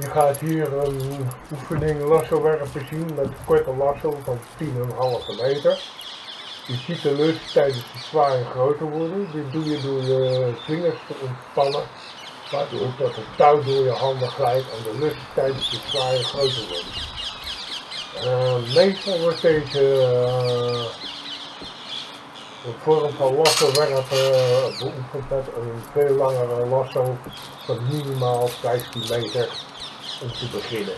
Je gaat hier een oefening lasso werpen zien met een korte lasso van 10,5 meter. Je ziet de lucht tijdens het zwaaien groter worden. Dit doe je door je vingers te ontspannen, waardoor dat het touw door je handen glijdt en de lucht tijdens het zwaaien groter wordt. Uh, meestal wordt deze uh, vorm van lasso werpen uh, beoefend met een veel langere lasso van minimaal 15 meter 嗯，是不可以的。